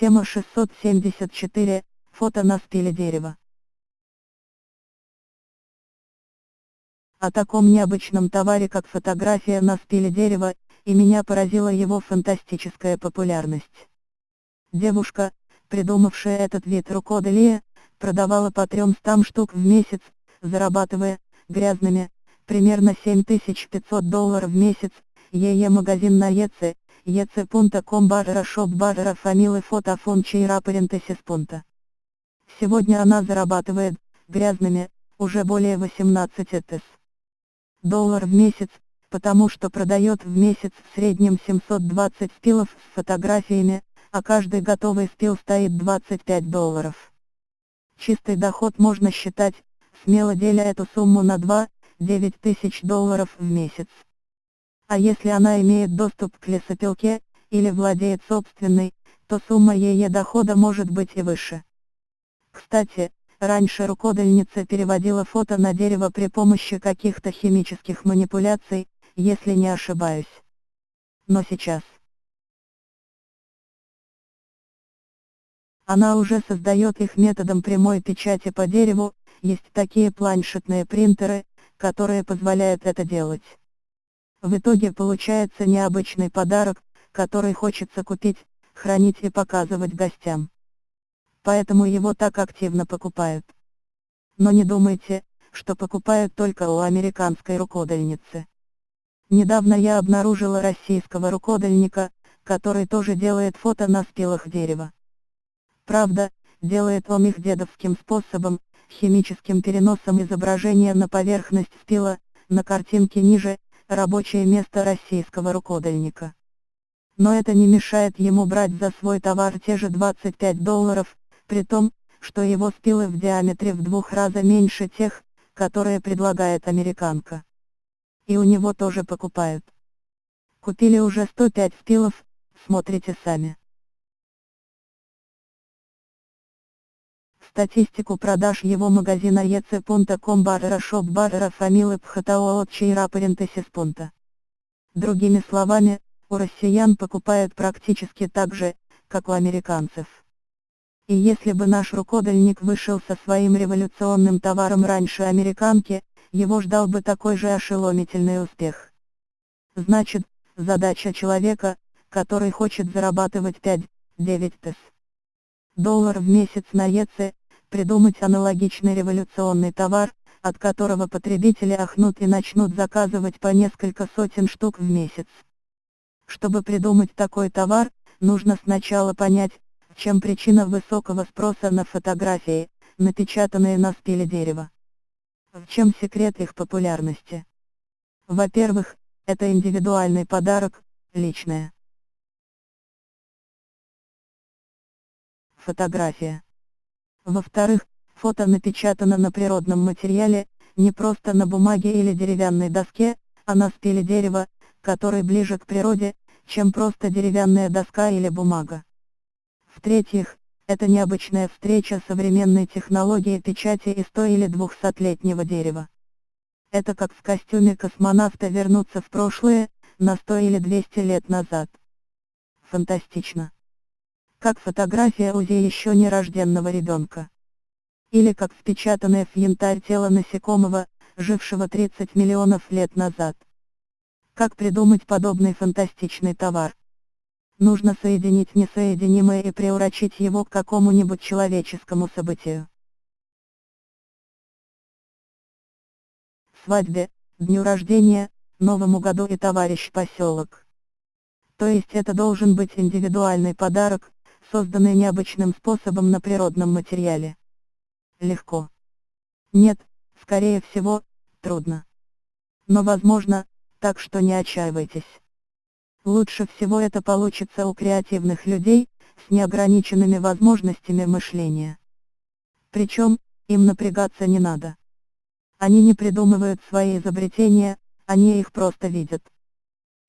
Тема 674. Фото на спиле дерева. О таком необычном товаре как фотография на спиле дерева, и меня поразила его фантастическая популярность. Девушка, придумавшая этот вид рукоделия, продавала по 300 штук в месяц, зарабатывая, грязными, примерно 7500 долларов в месяц, ее магазин на ЕЦ, ec.com барра шоп барра фамилы фотофон чейра парентесис пунта. Сегодня она зарабатывает, грязными, уже более 18 тес. Доллар в месяц, потому что продает в месяц в среднем 720 спилов с фотографиями, а каждый готовый спил стоит 25 долларов. Чистый доход можно считать, смело деля эту сумму на 2, 9 тысяч долларов в месяц. А если она имеет доступ к лесопилке, или владеет собственной, то сумма ее дохода может быть и выше. Кстати, раньше рукодельница переводила фото на дерево при помощи каких-то химических манипуляций, если не ошибаюсь. Но сейчас. Она уже создает их методом прямой печати по дереву, есть такие планшетные принтеры, которые позволяют это делать. В итоге получается необычный подарок, который хочется купить, хранить и показывать гостям. Поэтому его так активно покупают. Но не думайте, что покупают только у американской рукодельницы. Недавно я обнаружила российского рукодельника, который тоже делает фото на спилах дерева. Правда, делает он их дедовским способом, химическим переносом изображения на поверхность спила, на картинке ниже, рабочее место российского рукодельника. Но это не мешает ему брать за свой товар те же 25 долларов, при том, что его спилы в диаметре в двух раза меньше тех, которые предлагает американка. И у него тоже покупают. Купили уже 105 спилов, смотрите сами. Статистику продаж его магазина ec.com барра шоп барра фамилы пхатао от чейра пунта. Другими словами, у россиян покупают практически так же, как у американцев. И если бы наш рукодельник вышел со своим революционным товаром раньше американки, его ждал бы такой же ошеломительный успех. Значит, задача человека, который хочет зарабатывать 5-9 тес доллар в месяц на ЕЦ, придумать аналогичный революционный товар, от которого потребители ахнут и начнут заказывать по несколько сотен штук в месяц. Чтобы придумать такой товар, нужно сначала понять, в чем причина высокого спроса на фотографии, напечатанные на спиле дерева. В чем секрет их популярности? Во-первых, это индивидуальный подарок, личное. Фотография. Во-вторых, фото напечатано на природном материале, не просто на бумаге или деревянной доске, а на спиле дерева, который ближе к природе, чем просто деревянная доска или бумага. В-третьих, это необычная встреча современной технологии печати из 100 или 200-летнего дерева. Это как в костюме космонавта вернуться в прошлое, на 100 или 200 лет назад. Фантастично как фотография УЗИ еще нерожденного ребенка. Или как впечатанное в янтарь тело насекомого, жившего 30 миллионов лет назад. Как придумать подобный фантастичный товар? Нужно соединить несоединимое и приурочить его к какому-нибудь человеческому событию. Свадьбе, дню рождения, Новому году и товарищ поселок. То есть это должен быть индивидуальный подарок, созданные необычным способом на природном материале. Легко. Нет, скорее всего, трудно. Но возможно, так что не отчаивайтесь. Лучше всего это получится у креативных людей, с неограниченными возможностями мышления. Причем, им напрягаться не надо. Они не придумывают свои изобретения, они их просто видят.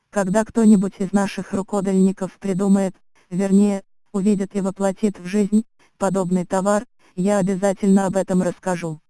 Когда кто-нибудь из наших рукодельников придумает, вернее, увидит и воплотит в жизнь, подобный товар, я обязательно об этом расскажу.